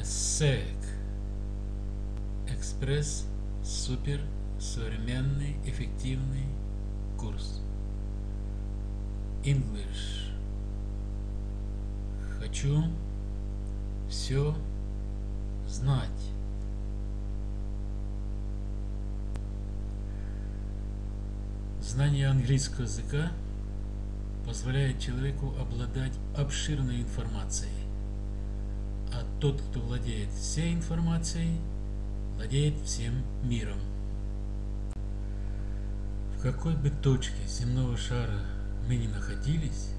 ЭСЭК. Экспресс Супер Современный Эффективный Курс. English. Хочу все знать. Знание английского языка позволяет человеку обладать обширной информацией. А тот, кто владеет всей информацией, владеет всем миром. В какой бы точке земного шара мы ни находились,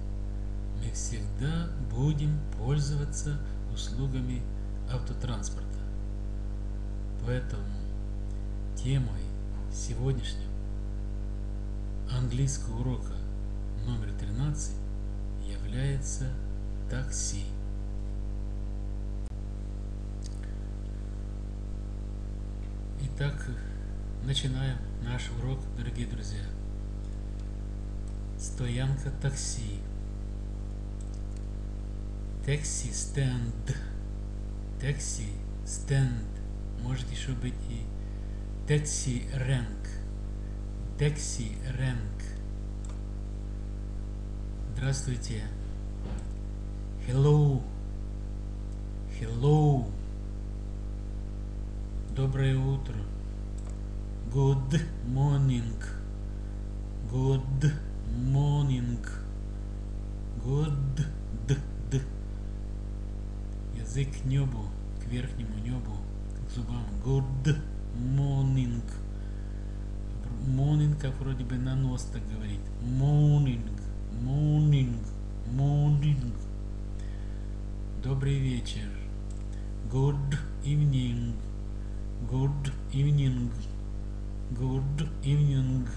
мы всегда будем пользоваться услугами автотранспорта. Поэтому темой сегодняшнего английского урока номер 13 является такси. Итак, начинаем наш урок, дорогие друзья. Стоянка такси. Такси стенд. Такси стенд. Может еще быть и такси рэнк. Такси рэнк. Здравствуйте. Hello. Hello. Доброе утро. Good morning. Good morning. Good д д. Язык к небу, к верхнему небу, к зубам. Good morning. Morning, как вроде бы на нос так говорит. Morning. Morning. Morning. Добрый вечер. Good evening. Good evening. Good evening.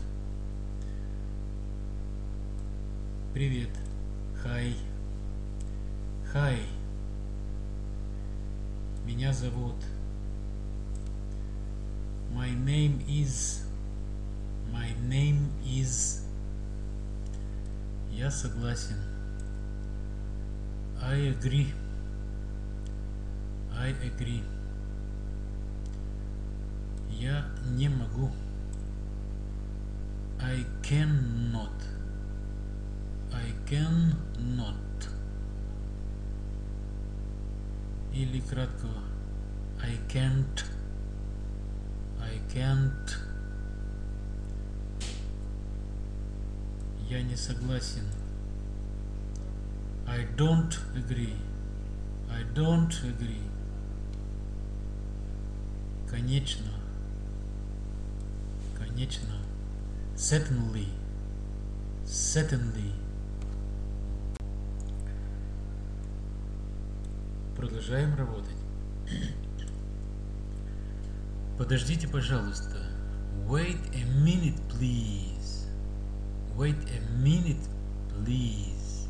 Привет. Hi. Hi. Меня зовут. My name is. My name is. Я согласен. I agree. I agree. Я не могу. I cannot. I cannot. Или кратко I can't. I can't. Я не согласен. I don't agree. I don't agree. Конечно. Конечно. Certainly. Certainly. Продолжаем работать. Подождите, пожалуйста. Wait a minute, please. Wait a minute, please.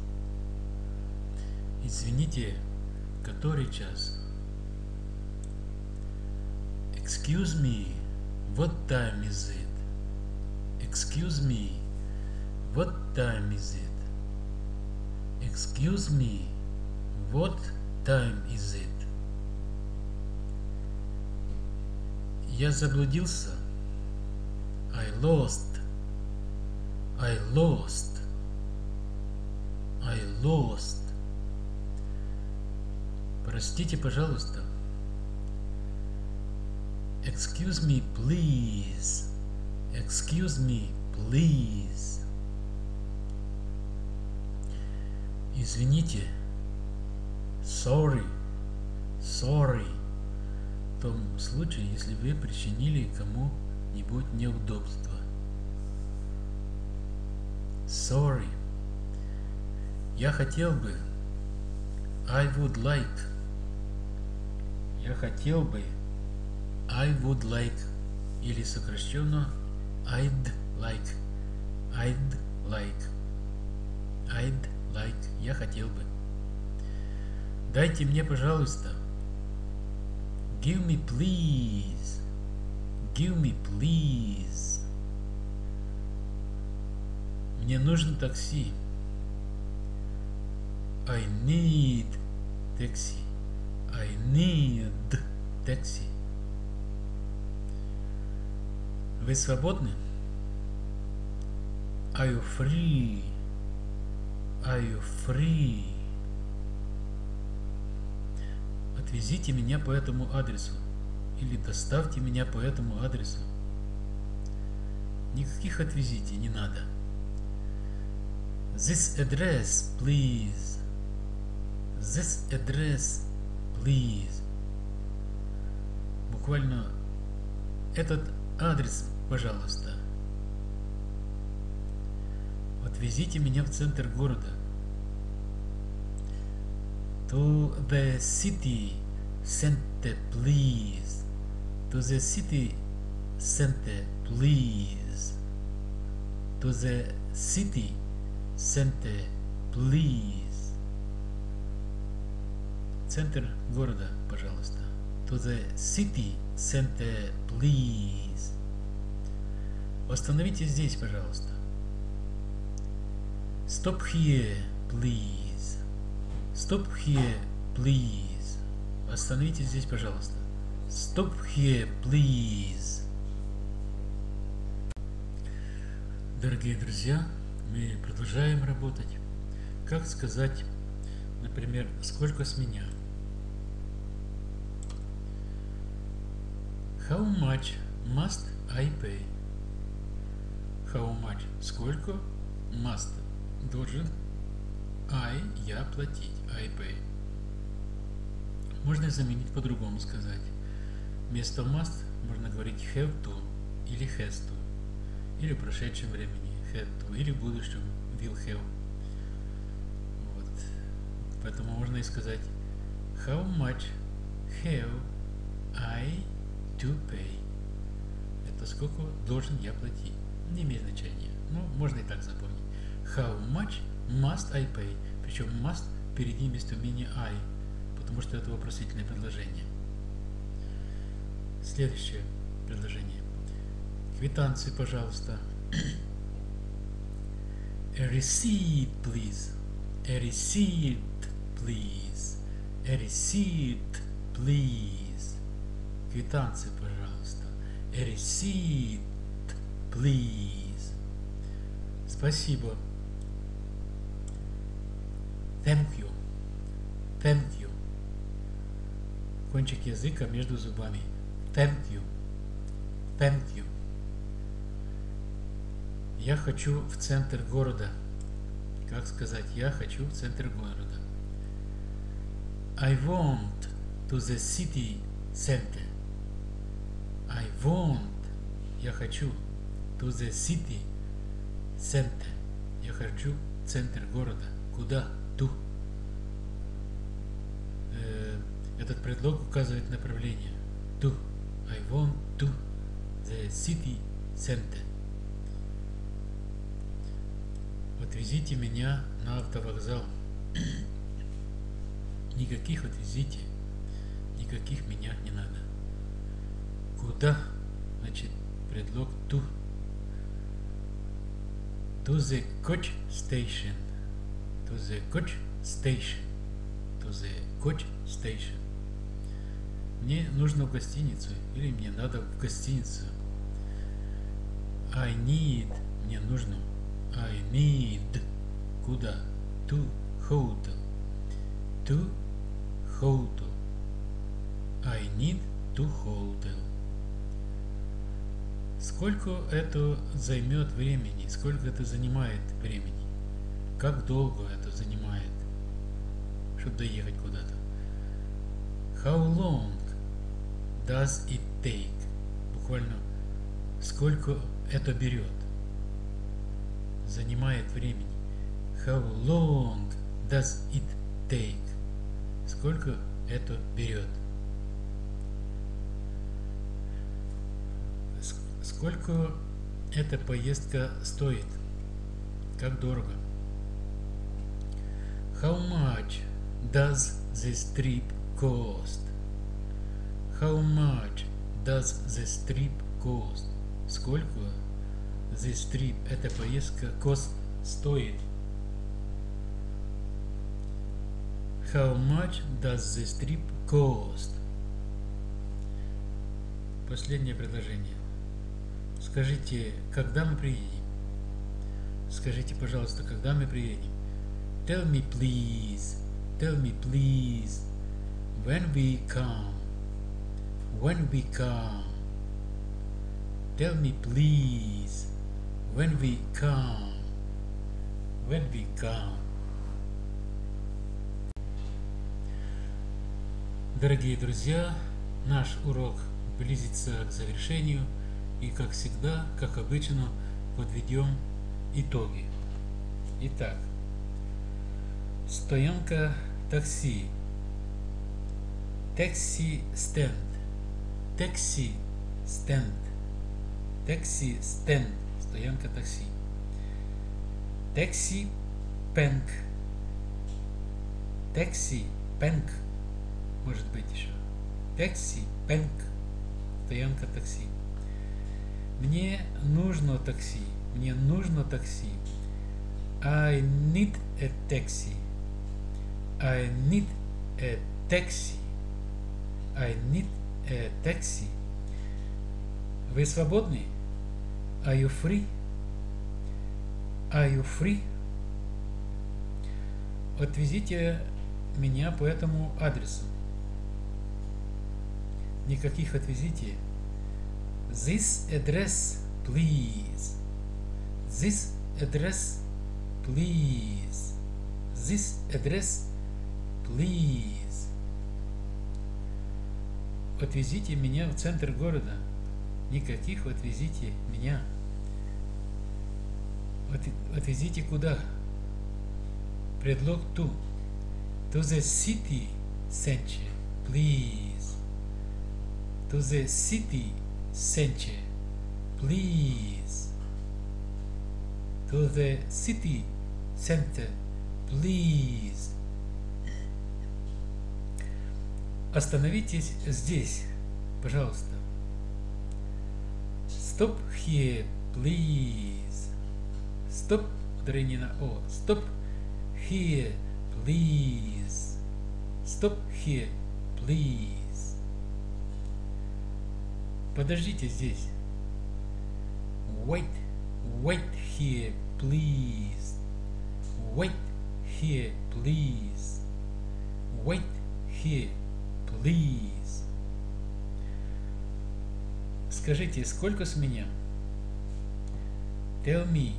Извините, который час? Excuse me, what time is it? Excuse me, what time is it? Excuse me, what time is it? Я заблудился. I lost. I lost. I lost. Простите, пожалуйста. Excuse me, please. Excuse me, please. Извините. Sorry. Sorry. В том случае, если вы причинили кому-нибудь неудобство. Sorry. Я хотел бы. I would like. Я хотел бы. I would like. Или сокращенно I'd like. I'd like. I'd like. Я хотел бы. Дайте мне, пожалуйста. Give me, please. Give me, please. Мне нужно такси. I need taxi. I need taxi. Вы свободны? Are you free? Are you free? Отвезите меня по этому адресу. Или доставьте меня по этому адресу. Никаких отвезите, не надо. This address, please. This address, please. Буквально этот адрес, пожалуйста. Отвезите меня в центр города. To the city center, please. To the city center, please. To the city center, please. Центр города, пожалуйста. To the city center, please. Остановитесь здесь, пожалуйста. Stop here, please. Stop here, please. Остановитесь здесь, пожалуйста. Stop here, please. Дорогие друзья, мы продолжаем работать. Как сказать, например, сколько с меня? How much must I pay? How much? Сколько? Must. Должен. I. Я платить. I pay. Можно заменить по-другому сказать. Вместо must можно говорить have to или has to. Или в прошедшем времени had to. Или в будущем will have. Вот. Поэтому можно и сказать How much have I to pay. Это сколько должен я платить. Не имеет значения. Ну, можно и так запомнить. How much must I pay? Причем must перед ним местоимение I, потому что это вопросительное предложение. Следующее предложение. Квитанции, пожалуйста. A receipt, please. A receipt, please. A receipt, please. Квитанции, пожалуйста. A receipt, please. Спасибо. Thank you. Thank you. Кончик языка между зубами. Thank you. Thank you. Я хочу в центр города. Как сказать? Я хочу в центр города. I want to the city center. I want. Я хочу. To the city center. Я хочу центр города. Куда? To. Э, этот предлог указывает направление. To. I want to the city center. Отвезите меня на автовокзал. Никаких отвезите. Никаких меня не надо. Куда? Значит, предлог to. To the coach station. To the coach station. To the coach station. Мне нужно в гостиницу или мне надо в гостиницу. I need. Мне нужно. I need. Куда? To hotel. To hotel. I need to hotel. Сколько это займет времени? Сколько это занимает времени? Как долго это занимает, чтобы доехать куда-то? How long does it take? Буквально сколько это берет? Занимает времени. How long does it take? Сколько это берет? Сколько эта поездка стоит? Как дорого? How much does this trip cost? How much does this trip cost? Сколько this trip, эта поездка, cost стоит? How much does this trip cost? Последнее предложение. Скажите, когда мы приедем? Скажите, пожалуйста, когда мы приедем? Tell me, please. Tell me, please. When we come. When we come. Tell me, please. When we come. When we come. Дорогие друзья, наш урок близится к завершению и как всегда, как обычно, подведем итоги. Итак, стоянка такси, такси стенд, такси стенд, такси стенд, стоянка такси, такси пенк, такси пенк, может быть еще, такси пенк, стоянка такси. Мне нужно такси. Мне нужно такси. I need a taxi. I need a taxi. I need a taxi. Вы свободны? Are you free? Are you free? Отвезите меня по этому адресу. Никаких отвезите. This address, please. This address, please. This address, please. Отвезите меня в центр города. Никаких отвезите меня. Отвезите куда? Предлог ту. To the city center, please. To the city center, please. To the city center, please. Остановитесь здесь, пожалуйста. Stop here, please. Stop, ударение на О. Stop here, please. Stop here, please. Подождите здесь. Wait, wait here, please. Wait here, please. Wait here, please. Скажите, сколько с меня? Tell me,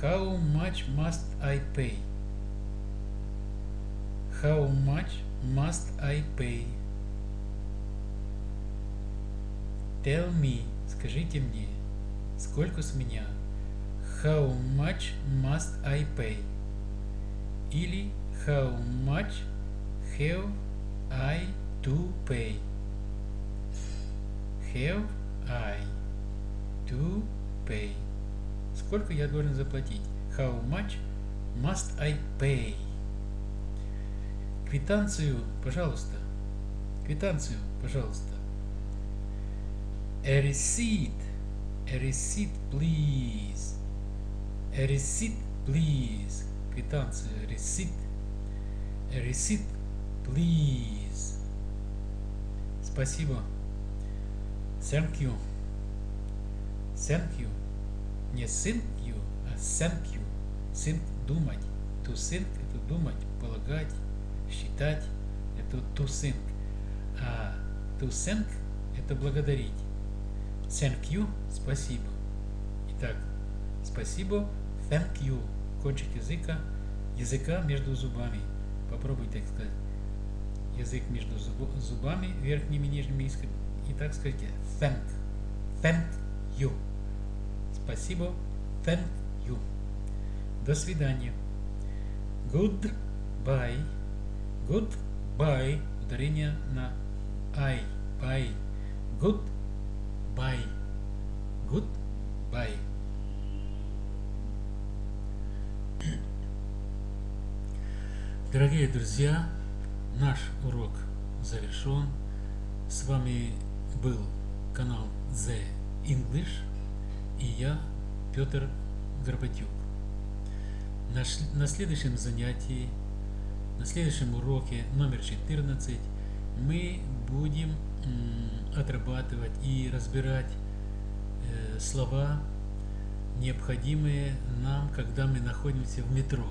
how much must I pay? How much must I pay? Tell me, скажите мне, сколько с меня? How much must I pay? Или how much have I to pay? Have I to pay? Сколько я должен заплатить? How much must I pay? Квитанцию, пожалуйста. Квитанцию, пожалуйста. A receipt. A receipt, please. A receipt, please. Квитанция. Receipt. A receipt, please. Спасибо. Thank you. Thank you. Не thank you, а thank you. Think – думать. To think – это думать, полагать, считать. Это to think. А to thank – это благодарить. Thank you – спасибо. Итак, спасибо, thank you. Кончик языка, языка между зубами. Попробуй так сказать. Язык между зубами, верхними и нижними. И так скажите thank. Thank you. Спасибо, thank you. До свидания. Goodbye. Goodbye. Ударение на I. Bye. Good Bye. Goodbye. Дорогие друзья, наш урок завершен. С вами был канал The English и я, Петр Горбатюк. На следующем занятии на следующем уроке номер 14 мы будем отрабатывать и разбирать э, слова, необходимые нам, когда мы находимся в метро.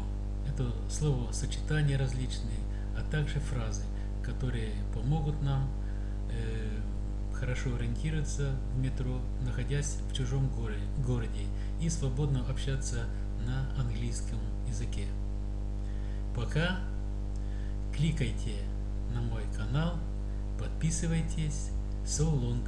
Это словосочетания различные, а также фразы, которые помогут нам э, хорошо ориентироваться в метро, находясь в чужом городе и свободно общаться на английском языке. Пока кликайте на мой канал, подписывайтесь. So long.